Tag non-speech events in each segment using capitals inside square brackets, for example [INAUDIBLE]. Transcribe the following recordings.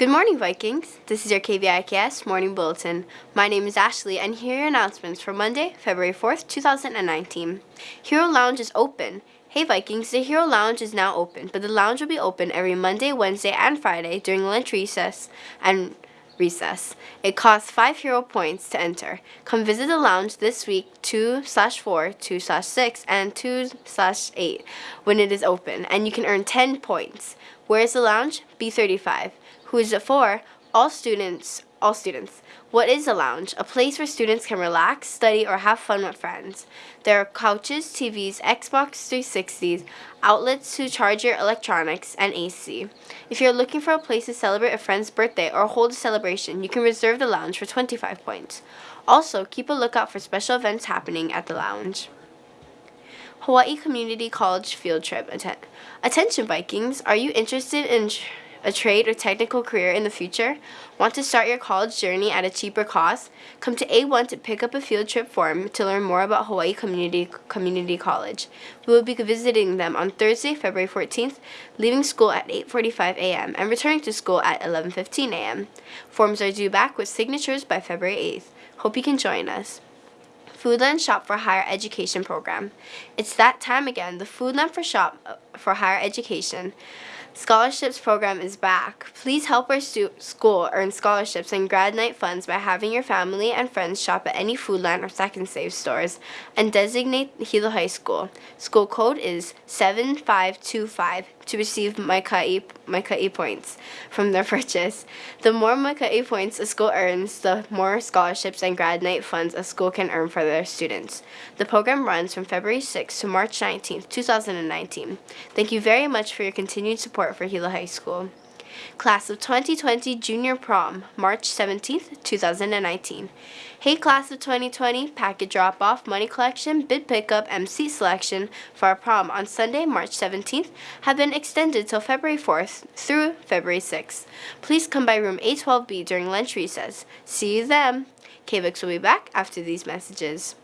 Good morning, Vikings. This is your KVIKS Morning Bulletin. My name is Ashley, and here are your announcements for Monday, February 4th, 2019. Hero Lounge is open. Hey Vikings, the Hero Lounge is now open, but the lounge will be open every Monday, Wednesday, and Friday during lunch recess and recess. It costs 5 hero points to enter. Come visit the lounge this week 2 slash 4, 2 slash 6, and 2 slash 8 when it is open, and you can earn 10 points. Where is the lounge? B35. Who is it for? All students. All students. What is a lounge? A place where students can relax, study, or have fun with friends. There are couches, TVs, Xbox 360s, outlets to charge your electronics, and AC. If you're looking for a place to celebrate a friend's birthday or hold a celebration, you can reserve the lounge for 25 points. Also, keep a lookout for special events happening at the lounge. Hawaii Community College Field Trip. Atten Attention Vikings, are you interested in a trade or technical career in the future? Want to start your college journey at a cheaper cost? Come to A1 to pick up a field trip form to learn more about Hawaii Community Community College. We will be visiting them on Thursday, February 14th, leaving school at 8:45 a.m. and returning to school at 11:15 a.m. Forms are due back with signatures by February 8th. Hope you can join us. Foodland Shop for Higher Education program. It's that time again, the Foodland for Shop uh, for Higher Education. Scholarships program is back. Please help our school earn scholarships and grad night funds by having your family and friends shop at any Foodland or Sack N Save stores and designate Hilo High School. School code is 7525 to receive Maikai, Maikai points from their [LAUGHS] purchase. The more Maikai points a school earns, the more scholarships and grad night funds a school can earn for their students. The program runs from February 6 to March 19, 2019. Thank you very much for your continued support for Hilo High School. Class of 2020 Junior Prom, March 17th, 2019. Hey Class of 2020, packet drop-off, money collection, bid pickup, seat selection for our prom on Sunday, March 17th have been extended till February 4th through February 6th. Please come by room A12B during lunch recess. See you then. KVIX will be back after these messages.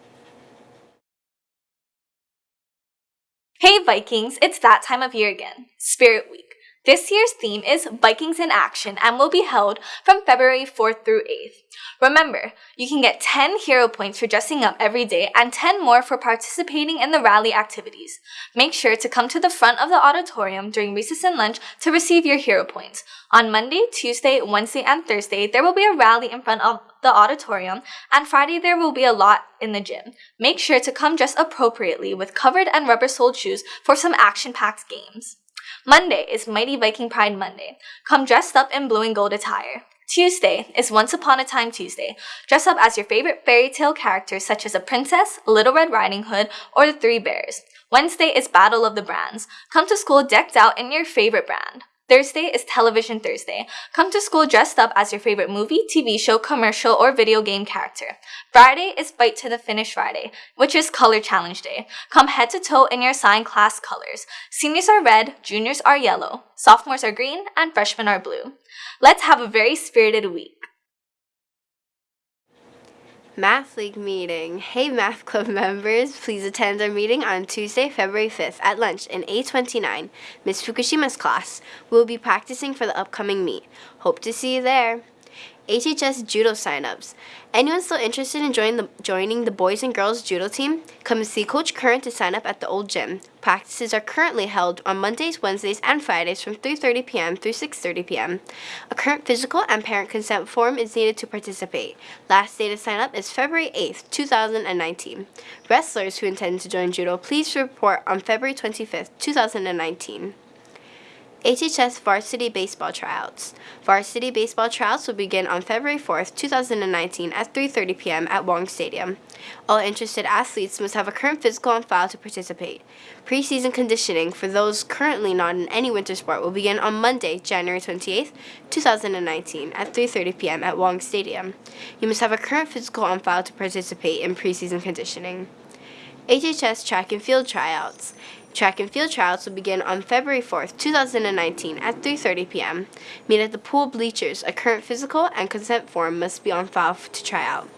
Hey Vikings, it's that time of year again, Spirit Week. This year's theme is Vikings in Action and will be held from February 4th through 8th. Remember, you can get 10 hero points for dressing up every day and 10 more for participating in the rally activities. Make sure to come to the front of the auditorium during recess and lunch to receive your hero points. On Monday, Tuesday, Wednesday, and Thursday, there will be a rally in front of the auditorium, and Friday there will be a lot in the gym. Make sure to come dressed appropriately with covered and rubber soled shoes for some action-packed games. Monday is Mighty Viking Pride Monday. Come dressed up in blue and gold attire. Tuesday is Once Upon a Time Tuesday. Dress up as your favorite fairy tale characters such as a princess, Little Red Riding Hood, or the Three Bears. Wednesday is Battle of the Brands. Come to school decked out in your favorite brand. Thursday is Television Thursday. Come to school dressed up as your favorite movie, TV show, commercial, or video game character. Friday is Fight to the Finish Friday, which is Color Challenge Day. Come head to toe in your assigned class colors. Seniors are red, juniors are yellow, sophomores are green, and freshmen are blue. Let's have a very spirited week. Math League meeting. Hey Math Club members, please attend our meeting on Tuesday, February 5th at lunch in A29, Ms. Fukushima's class. We'll be practicing for the upcoming meet. Hope to see you there. HHS Judo signups. Anyone still interested in joining the, joining the boys and girls judo team? Come see Coach Current to sign up at the old gym. Practices are currently held on Mondays, Wednesdays, and Fridays from 3.30 p.m. through 6.30 p.m. A current physical and parent consent form is needed to participate. Last day to sign up is February 8th, 2019. Wrestlers who intend to join judo, please report on February 25th, 2019. HHS Varsity Baseball Tryouts. Varsity Baseball Tryouts will begin on February 4th, 2019 at 3.30 p.m. at Wong Stadium. All interested athletes must have a current physical on file to participate. Preseason conditioning for those currently not in any winter sport will begin on Monday, January 28th, 2019 at 3.30 p.m. at Wong Stadium. You must have a current physical on file to participate in preseason conditioning. HHS Track and Field Tryouts. Track and field trials will begin on February 4th, 2019 at 3.30 p.m. Meet at the pool bleachers. A current physical and consent form must be on file to try out.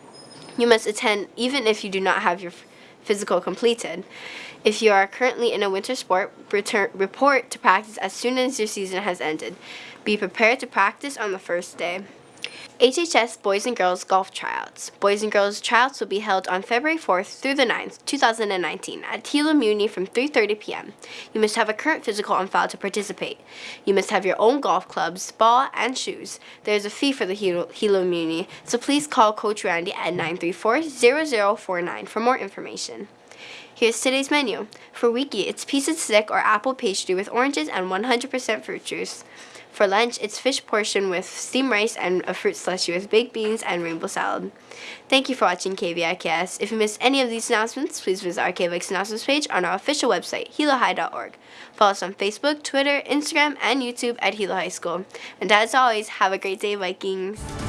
You must attend even if you do not have your physical completed. If you are currently in a winter sport, return, report to practice as soon as your season has ended. Be prepared to practice on the first day. HHS Boys and Girls Golf Tryouts. Boys and Girls Tryouts will be held on February 4th through the 9th, 2019 at Hilo Muni from 3.30 p.m. You must have a current physical on file to participate. You must have your own golf clubs, ball, and shoes. There is a fee for the Hilo, Hilo Muni, so please call Coach Randy at 934-0049 for more information. Here's today's menu. For Wiki, it's pizza stick or apple pastry with oranges and 100% fruit juice. For lunch, it's fish portion with steamed rice and a fruit slushy with baked beans and rainbow salad. Thank you for watching KVIKS. If you missed any of these announcements, please visit our KVIX announcements page on our official website, hilohigh.org. Follow us on Facebook, Twitter, Instagram, and YouTube at Hilo High School. And as always, have a great day, Vikings!